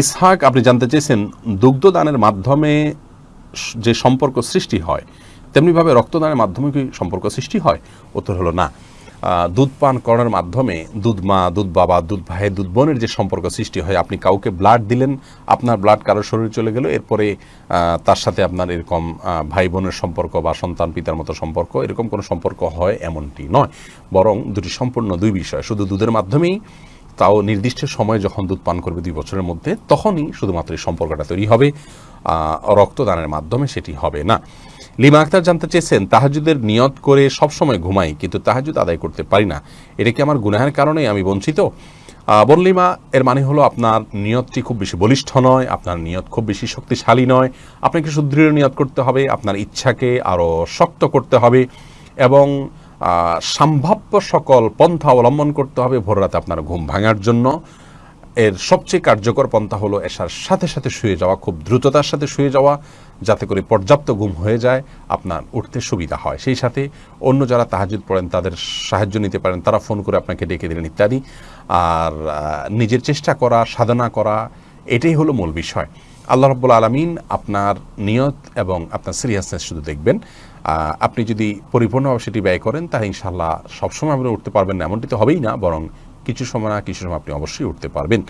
ইসহাক, আপনি জানতে চেয়েছেন, দুগ্ধদানের মাধ্যমে যে সম্পর্ক সৃষ্টি হয়, তেমনিভাবে রক্তদানের মাধ্যমে কি সম্পর্ক সৃষ্টি হয়? উত্তর হলো না। দুধ পান করার মাধ্যমে দুধ মা, দুধ বাবা, দুধ ভাই, দুধ বোনের যে সম্পর্ক সৃষ্টি হয়, আপনি কাউকে ব্লাড দিলেন, আপনার ব্লাড কারোর শরীরে চলে গেল, এরপরে তার সাথে আপনার এরকম ভাই বোনের সম্পর্ক বা সন্তান পিতার মতো সম্পর্ক, এরকম কোনো সম্পর্ক হয় এমনটি নয়। বরং দুটি সম্পূর্ণ দুই বিষয়, শুধু দুধের মাধ্যমেই তাও নির্দিষ্ট সময় যখন দুধ পান করবে দুই বছরের মধ্যে, তখনই শুধুমাত্র এই সম্পর্কটা তৈরি হবে। রক্তদানের মাধ্যমে সেটি হবে না। লিমা আক্তার জানতে চেয়েছেন, তাহাজুদের নিয়ত করে সবসময় ঘুমাই, কিন্তু তাহাজুদ আদায় করতে পারি না। এটা কি আমার গুনাহের কারণে আমি বঞ্চিত? বনলিমা এর মানে হলো আপনার নিয়তটি খুব বেশি বলিষ্ঠ নয়, আপনার নিয়ত খুব বেশি শক্তিশালী নয়, আপনাকে সুদৃঢ় নিয়ত করতে হবে, আপনার ইচ্ছাকে আরও শক্ত করতে হবে এবং সম্ভাব্য সকল পন্থা অবলম্বন করতে হবে। ভোর রাতে আপনার ঘুম ভাঙার জন্য। এর সবচেয়ে কার্যকর পন্থা হলো এসার সাথে সাথে শুয়ে যাওয়া, খুব দ্রুততার সাথে শুয়ে যাওয়া, যাতে করে পর্যাপ্ত ঘুম হয়ে যায়, আপনার উঠতে সুবিধা হয়। সেই সাথে অন্য যারা তাহাজুদ পড়েন, তাদের সাহায্য নিতে পারেন। তারা ফোন করে আপনাকে ডেকে দিলেন ইত্যাদি। আর নিজের চেষ্টা করা, সাধনা করা, এটাই হলো মূল বিষয়। আল্লাহ রব্বুল আলমিন আপনার নিয়ত এবং আপনার সিরিয়াসনেস শুধু দেখবেন। আপনি যদি পরিপূর্ণভাবে সেটি ব্যয় করেন, তাহলে ইনশাল্লাহ সবসময় আপনি উঠতে পারবেন না। এমনটি তো হবেই না, বরং কিছু সময় না কিছু সময় আপনি অবশ্যই উঠতে পারবেন।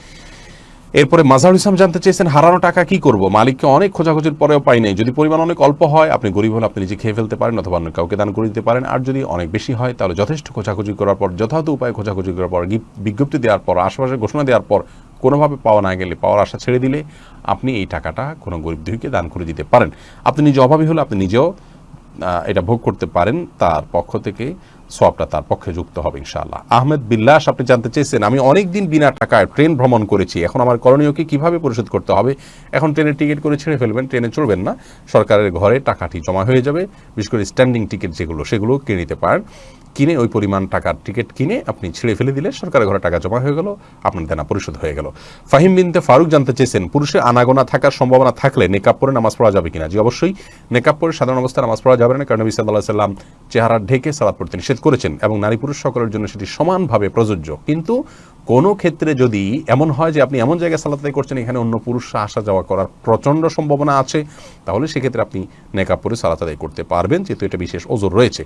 এরপরে মাজার ইসলাম জানতে চেয়েছেন, হারানো টাকা কি করব? মালিককে অনেক খোঁজাখুঁজির পরেও পাই নাই। যদি পরিমাণ অনেক অল্প হয়, আপনি গরিব হলে আপনি নিজে খেয়ে ফেলতে পারেন অথবা অন্য কাউকে দান করে দিতে পারেন। আর যদি অনেক বেশি হয়, তাহলে যথেষ্ট খোঁজাখুঁজি করার পর, যথাযথ উপায়ে খোঁজাখুঁজি করার পর বিজ্ঞপ্তি দেওয়ার পর আশেপাশে ঘোষণা দেওয়ার পর, কোনোভাবে পাওয়া না গেলে, পাওয়ার আশা ছেড়ে দিলে, আপনি এই টাকাটা কোনো গরিব দুইকে দান করে দিতে পারেন। আপনি নিজে অভাবী হলে আপনি নিজেও এটা ভোগ করতে পারেন, তার পক্ষ থেকে সবটা তার পক্ষে যুক্ত হবে ইনশাল্লাহ আহমেদ বিল্লাস, আপনি জানতে চেয়েছেন, আমি অনেক দিন বিনা টাকায় ট্রেন ভ্রমণ করেছি, এখন আমার করণীয়কে কীভাবে পরিশোধ করতে হবে? এখন ট্রেনের টিকিট করে ছেড়ে ফেলবেন, ট্রেনে চড়বেন না, সরকারের ঘরে টাকাটি জমা হয়ে যাবে, বিশেষ করে স্ট্যান্ডিং টিকিট যেগুলো, সেগুলো কিনে নিতে পারেন। কিনে ওই পরিমাণ টাকার টিকিট কিনে আপনি ছেড়ে ফেলে দিলে সরকারের ঘরে টাকা জমা হয়ে গেল, আপনার দেনা পরিশোধ হয়ে গেল। ফাহিম বিনতে ফারুক জানতে চেয়েছেন, পুরুষের আনাগোনা থাকার সম্ভাবনা থাকলে নেকাপ পরে নামাজ পড়া যাবে কিনা? জি, অবশ্যই। নেকাপ পরে সাধারণ অবস্থায় নামাজ পড়া যাবে না, কারণ নবী সাল্লাহ সাল্লাম চেহারা ঢেকে সালাদ পড়তে নিষেধ করেছেন এবং নারী পুরুষ সকলের জন্য সেটি সমানভাবে প্রযোজ্য। কিন্তু কোনো ক্ষেত্রে যদি এমন হয় যে আপনি এমন জায়গায় সালাত করছেন, এখানে অন্য পুরুষরা আসা যাওয়া করার প্রচণ্ড সম্ভাবনা আছে, তাহলে সেক্ষেত্রে আপনি নেকাপ পরে সালাত আদায় করতে পারবেন, যেহেতু এটা বিশেষ ওজোর রয়েছে।